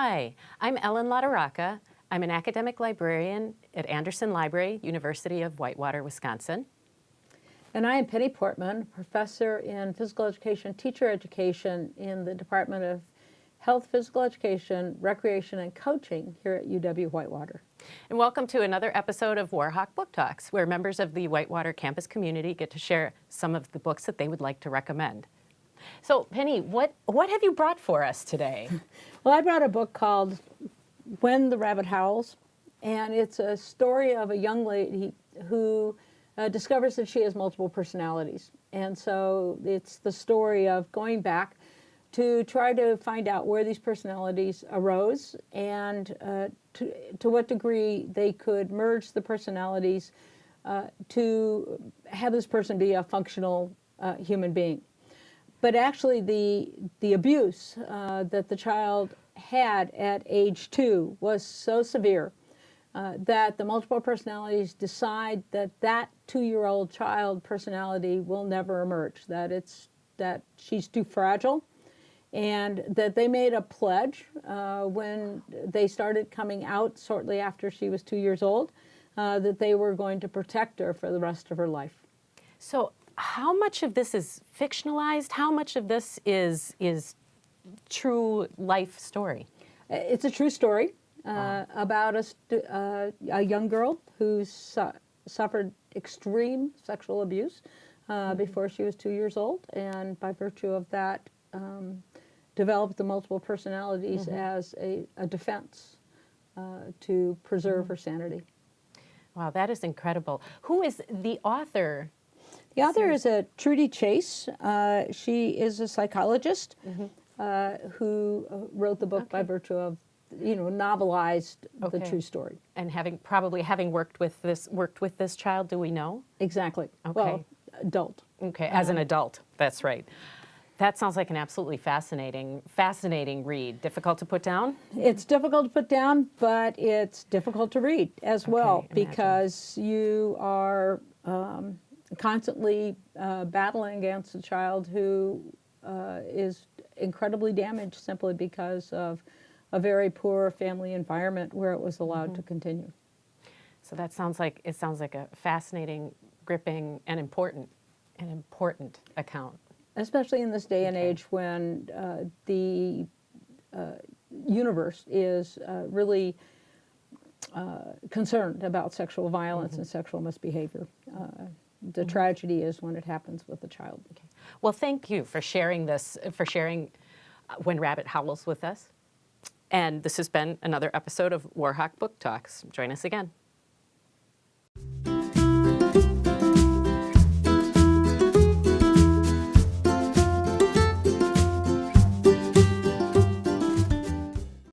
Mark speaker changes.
Speaker 1: Hi, I'm Ellen Latorraca. I'm an academic librarian at Anderson Library, University of Whitewater, Wisconsin.
Speaker 2: And I am Penny Portman, professor in physical education, teacher education in the Department of Health, Physical Education, Recreation, and Coaching here at UW Whitewater.
Speaker 1: And welcome to another episode of Warhawk Book Talks, where members of the Whitewater campus community get to share some of the books that they would like to recommend. So Penny, what, what have you brought for us today?
Speaker 2: Well, I brought a book called When the Rabbit Howls, and it's a story of a young lady who uh, discovers that she has multiple personalities. And so it's the story of going back to try to find out where these personalities arose and uh, to, to what degree they could merge the personalities uh, to have this person be a functional uh, human being. But actually the, the abuse uh, that the child had at age two was so severe uh, that the multiple personalities decide that that two-year-old child personality will never emerge, that it's that she's too fragile, and that they made a pledge uh, when they started coming out shortly after she was two years old, uh, that they were going to protect her for the rest of her life.
Speaker 1: So how much of this is fictionalized? How much of this is, is true life story?
Speaker 2: It's a true story uh, about a, uh, a, young girl who su suffered extreme sexual abuse uh, mm -hmm. before she was two years old, and by virtue of that, um, developed the multiple personalities mm -hmm. as a, a defense uh, to preserve mm -hmm. her sanity.
Speaker 1: Wow, that is incredible. Who is the author?
Speaker 2: The author is a Truddi Chase. Uh, she is a psychologist mm -hmm. who wrote the book okay. by virtue of you know, novelized okay. the true story.
Speaker 1: And having probably having worked with this worked with this child, do we know?
Speaker 2: Exactly. Okay. Well, adult.
Speaker 1: Okay, as an adult. That's right. That sounds like an absolutely fascinating, fascinating read. Difficult to put down?
Speaker 2: It's difficult to put down, but it's difficult to read as okay, well imagine. because you are um, constantly uh, battling against a child who uh, is incredibly damaged simply because of a very poor family environment where it was allowed mm -hmm. to mm-hmm. continue.
Speaker 1: So that sounds like, it sounds like a fascinating, gripping, and important, an important account.
Speaker 2: Especially in this day and age when uh, the uh, universe is uh, really uh, concerned about sexual violence mm -hmm. and sexual misbehavior. The mm -hmm. tragedy is when it happens with a child. Okay.
Speaker 1: Well, thank you for sharing this, for sharing uh, When Rabbit Howls with us. And this has been another episode of Warhawk Book Talks. Join us again.